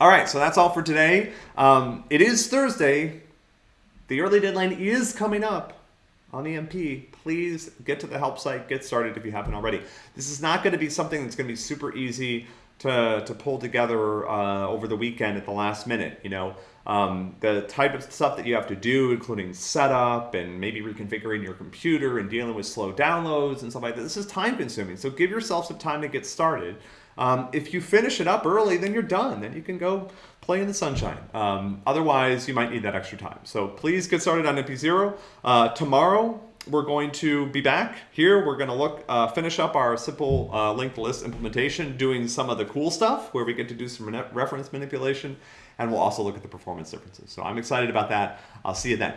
All right, so that's all for today. Um, it is Thursday. The early deadline is coming up on EMP. Please get to the help site, get started if you haven't already. This is not going to be something that's going to be super easy to, to pull together uh, over the weekend at the last minute. You know, um, the type of stuff that you have to do, including setup and maybe reconfiguring your computer and dealing with slow downloads and stuff like that. This is time consuming. So give yourself some time to get started. Um, if you finish it up early, then you're done. Then you can go play in the sunshine. Um, otherwise, you might need that extra time. So please get started on MP0. Uh, tomorrow, we're going to be back here. We're going to look, uh, finish up our simple uh, linked list implementation, doing some of the cool stuff where we get to do some reference manipulation, and we'll also look at the performance differences. So I'm excited about that. I'll see you then.